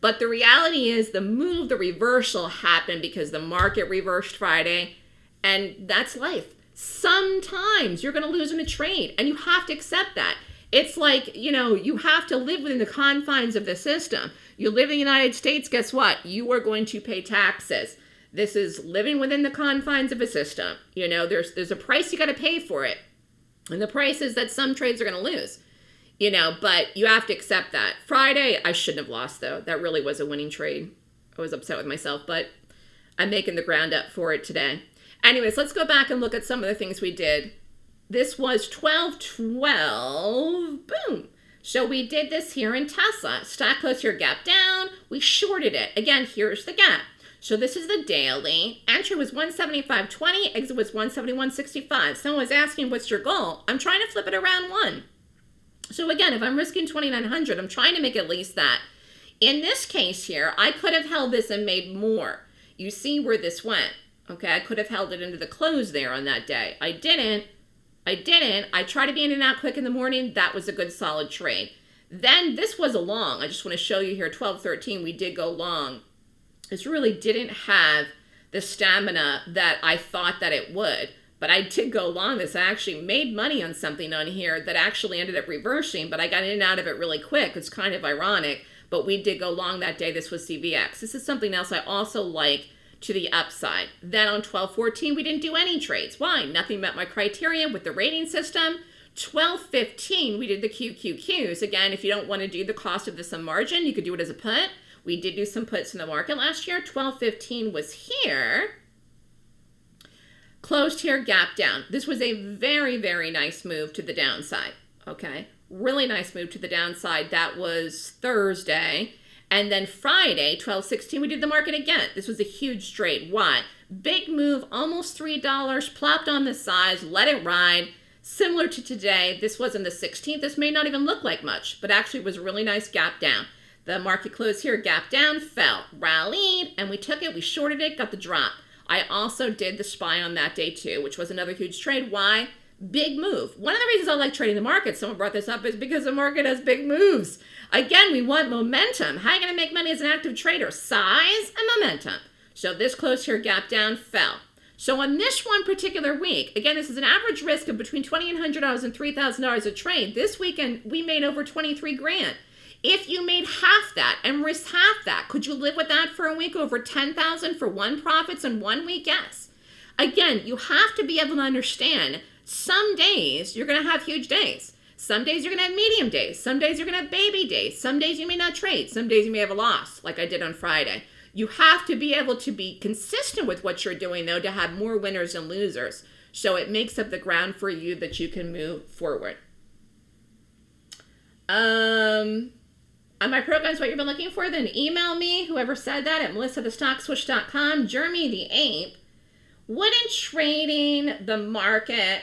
But the reality is the move, the reversal happened because the market reversed Friday, and that's life sometimes you're going to lose in a trade and you have to accept that. It's like, you know, you have to live within the confines of the system. You live in the United States, guess what? You are going to pay taxes. This is living within the confines of a system. You know, there's there's a price you got to pay for it. And the price is that some trades are going to lose. You know, but you have to accept that. Friday, I shouldn't have lost though. That really was a winning trade. I was upset with myself, but I'm making the ground up for it today. Anyways, let's go back and look at some of the things we did. This was 12, 12, boom. So we did this here in Tesla. Stock closed here, gap down. We shorted it. Again, here's the gap. So this is the daily. Entry was 175.20, exit was 171.65. Someone was asking, what's your goal? I'm trying to flip it around one. So again, if I'm risking 2,900, I'm trying to make at least that. In this case here, I could have held this and made more. You see where this went. Okay, I could have held it into the close there on that day. I didn't. I didn't. I tried to be in and out quick in the morning. That was a good solid trade. Then this was a long. I just want to show you here, 12, 13, we did go long. This really didn't have the stamina that I thought that it would. But I did go long this. I actually made money on something on here that actually ended up reversing, but I got in and out of it really quick. It's kind of ironic, but we did go long that day. This was CVX. This is something else I also like to the upside. Then on 1214, we didn't do any trades. Why? Nothing met my criteria with the rating system. 12.15, we did the QQQs. Again, if you don't want to do the cost of this on margin, you could do it as a put. We did do some puts in the market last year. 12.15 was here. Closed here, gap down. This was a very, very nice move to the downside. Okay. Really nice move to the downside. That was Thursday. And then Friday, 12.16, we did the market again. This was a huge trade. Why? Big move, almost $3, plopped on the sides, let it ride. Similar to today, this wasn't the 16th. This may not even look like much, but actually was a really nice gap down. The market closed here, gap down, fell, rallied, and we took it, we shorted it, got the drop. I also did the SPY on that day too, which was another huge trade. Why? Big move. One of the reasons I like trading the market, someone brought this up, is because the market has big moves. Again, we want momentum. How are you going to make money as an active trader? Size and momentum. So this close here, gap down, fell. So on this one particular week, again, this is an average risk of between $2,100 and $3,000 a trade. This weekend, we made over 23 grand. If you made half that and risked half that, could you live with that for a week over 10,000 for one profits in one week? Yes. Again, you have to be able to understand some days you're going to have huge days. Some days you're going to have medium days. Some days you're going to have baby days. Some days you may not trade. Some days you may have a loss, like I did on Friday. You have to be able to be consistent with what you're doing, though, to have more winners and losers. So it makes up the ground for you that you can move forward. Um, on my programs, what you've been looking for, then email me, whoever said that, at melissathestockswoosh.com. Jeremy the Ape. Wouldn't trading the market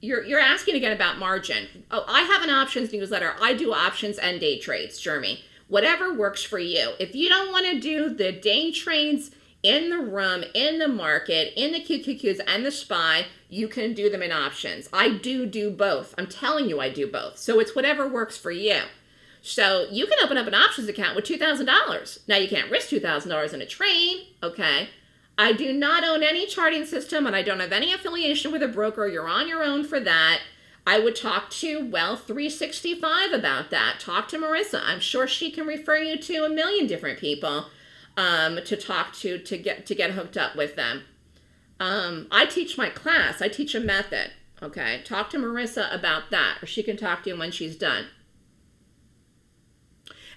you're you're asking again about margin. Oh, I have an options newsletter. I do options and day trades, Jeremy whatever works for you. If you don't want to do the day trades in the room, in the market, in the QQQs and the SPY, you can do them in options. I do do both. I'm telling you I do both. So it's whatever works for you. So you can open up an options account with $2,000. Now you can't risk $2,000 in a trade, okay? I do not own any charting system and I don't have any affiliation with a broker. You're on your own for that. I would talk to Wealth 365 about that. Talk to Marissa. I'm sure she can refer you to a million different people um, to talk to to get to get hooked up with them. Um, I teach my class. I teach a method. Okay, talk to Marissa about that, or she can talk to you when she's done.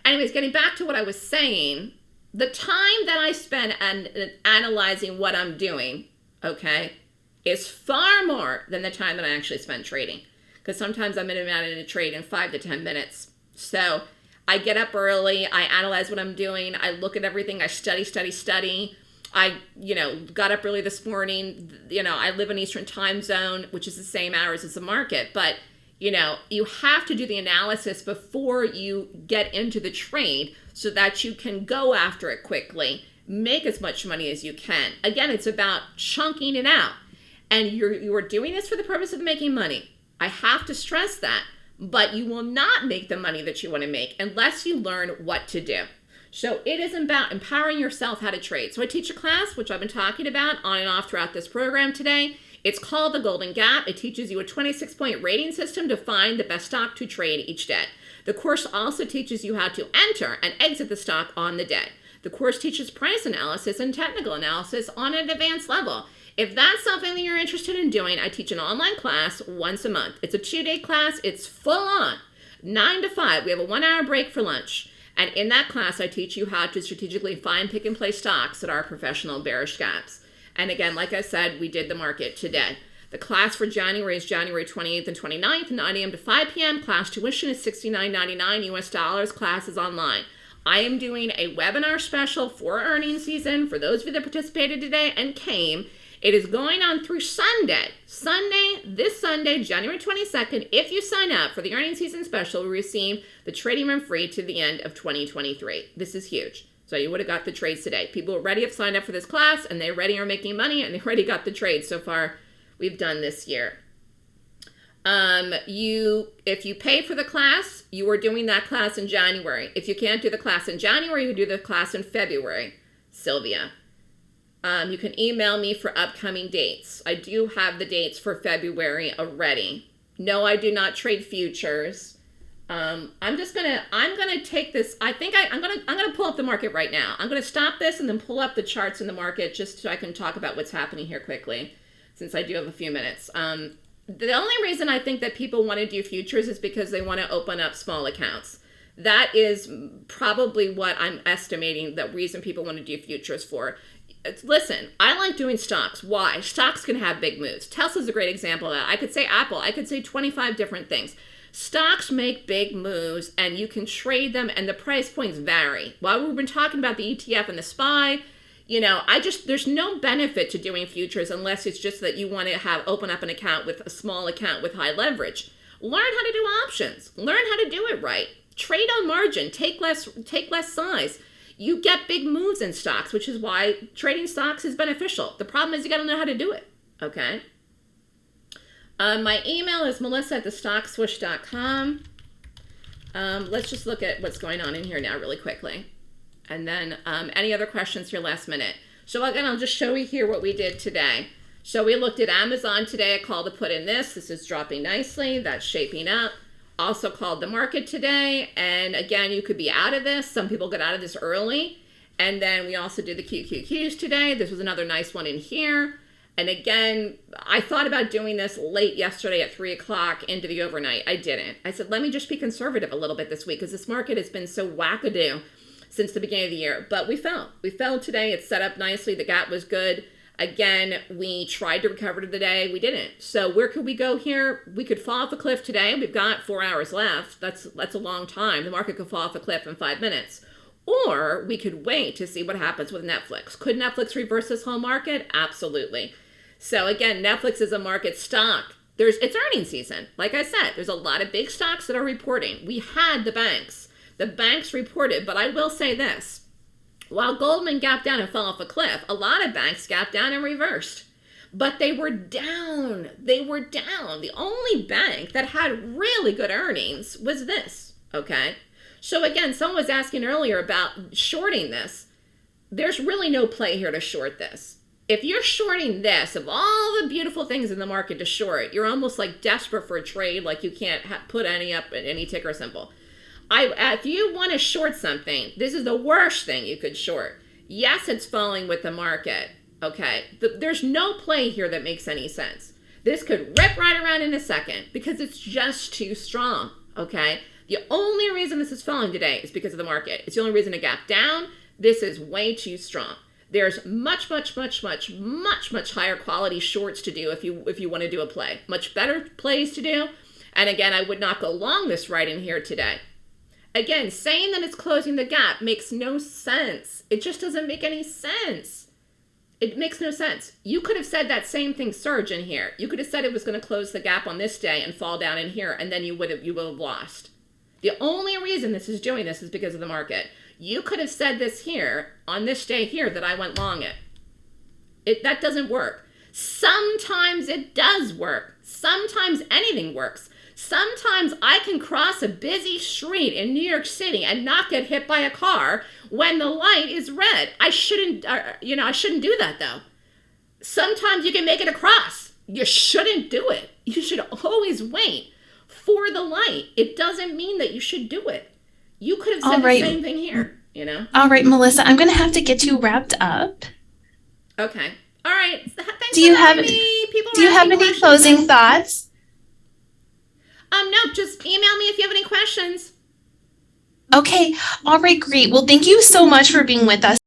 Anyways, getting back to what I was saying, the time that I spend an, analyzing what I'm doing, okay, is far more than the time that I actually spend trading because sometimes I'm in and out in a trade in five to 10 minutes. So I get up early, I analyze what I'm doing, I look at everything, I study, study, study. I, you know, got up early this morning. You know, I live in Eastern time zone, which is the same hours as the market. But, you know, you have to do the analysis before you get into the trade so that you can go after it quickly, make as much money as you can. Again, it's about chunking it out. And you're, you're doing this for the purpose of making money. I have to stress that. But you will not make the money that you want to make unless you learn what to do. So it is about empowering yourself how to trade. So I teach a class, which I've been talking about on and off throughout this program today. It's called the Golden Gap. It teaches you a 26 point rating system to find the best stock to trade each day. The course also teaches you how to enter and exit the stock on the day. The course teaches price analysis and technical analysis on an advanced level. If that's something that you're interested in doing, I teach an online class once a month. It's a two day class, it's full on, nine to five. We have a one hour break for lunch. And in that class, I teach you how to strategically find, pick, and place stocks that are professional bearish gaps. And again, like I said, we did the market today. The class for January is January 28th and 29th, 9 a.m. to 5 p.m. Class tuition is $69.99 US dollars. Class is online. I am doing a webinar special for earnings season for those of you that participated today and came. It is going on through Sunday. Sunday, this Sunday, January 22nd, if you sign up for the earnings season special, we receive the trading room free to the end of 2023. This is huge. So you would have got the trades today. People already have signed up for this class and they already are making money and they [LAUGHS] already got the trades so far we've done this year. Um, you, if you pay for the class, you are doing that class in January. If you can't do the class in January, you can do the class in February. Sylvia. Um, you can email me for upcoming dates. I do have the dates for February already. No, I do not trade futures. Um, I'm just gonna, I'm gonna take this, I think I, I'm gonna, I'm gonna pull up the market right now. I'm gonna stop this and then pull up the charts in the market just so I can talk about what's happening here quickly, since I do have a few minutes. Um, the only reason I think that people want to do futures is because they want to open up small accounts. That is probably what I'm estimating the reason people want to do futures for. Listen, I like doing stocks. Why? Stocks can have big moves. Tesla's a great example of that. I could say Apple, I could say 25 different things. Stocks make big moves and you can trade them and the price points vary. While we've been talking about the ETF and the SPY, you know, I just there's no benefit to doing futures unless it's just that you want to have open up an account with a small account with high leverage. Learn how to do options. Learn how to do it right. Trade on margin. Take less take less size. You get big moves in stocks, which is why trading stocks is beneficial. The problem is you got to know how to do it. Okay. Um, my email is melissa at thestockswoosh.com. Um, let's just look at what's going on in here now really quickly. And then um, any other questions here last minute. So again, I'll just show you here what we did today. So we looked at Amazon today. I called to put in this. This is dropping nicely. That's shaping up. Also called the market today. And again, you could be out of this. Some people get out of this early. And then we also did the QQQs today. This was another nice one in here. And again, I thought about doing this late yesterday at three o'clock into the overnight. I didn't. I said, let me just be conservative a little bit this week because this market has been so wackadoo since the beginning of the year. But we fell. We fell today. It's set up nicely. The gap was good. Again, we tried to recover today. We didn't. So where could we go here? We could fall off a cliff today. We've got four hours left. That's that's a long time. The market could fall off a cliff in five minutes. Or we could wait to see what happens with Netflix. Could Netflix reverse this whole market? Absolutely. So again, Netflix is a market stock. There's it's earnings season. Like I said, there's a lot of big stocks that are reporting. We had the banks. The banks reported, but I will say this. While Goldman gapped down and fell off a cliff, a lot of banks gapped down and reversed. But they were down. They were down. The only bank that had really good earnings was this. Okay. So again, someone was asking earlier about shorting this. There's really no play here to short this. If you're shorting this, of all the beautiful things in the market to short, you're almost like desperate for a trade, like you can't put any up in any ticker symbol. I, if you want to short something, this is the worst thing you could short. Yes, it's falling with the market. Okay. The, there's no play here that makes any sense. This could rip right around in a second because it's just too strong. Okay. The only reason this is falling today is because of the market. It's the only reason it gapped down. This is way too strong. There's much, much, much, much, much, much higher quality shorts to do if you if you want to do a play. Much better plays to do. And again, I would not go long this right in here today. Again, saying that it's closing the gap makes no sense. It just doesn't make any sense. It makes no sense. You could have said that same thing surge in here. You could have said it was going to close the gap on this day and fall down in here, and then you would have you would have lost. The only reason this is doing this is because of the market. You could have said this here on this day here that I went long it. It that doesn't work. Sometimes it does work. Sometimes anything works. Sometimes I can cross a busy street in New York City and not get hit by a car when the light is red. I shouldn't, uh, you know, I shouldn't do that though. Sometimes you can make it across. You shouldn't do it. You should always wait for the light. It doesn't mean that you should do it. You could have said All right. the same thing here, you know? All right, Melissa, I'm going to have to get you wrapped up. Okay. All right. Thanks Do you have- me. People Do you have any closing thoughts? Um, no, just email me if you have any questions. Okay. All right, great. Well, thank you so much for being with us.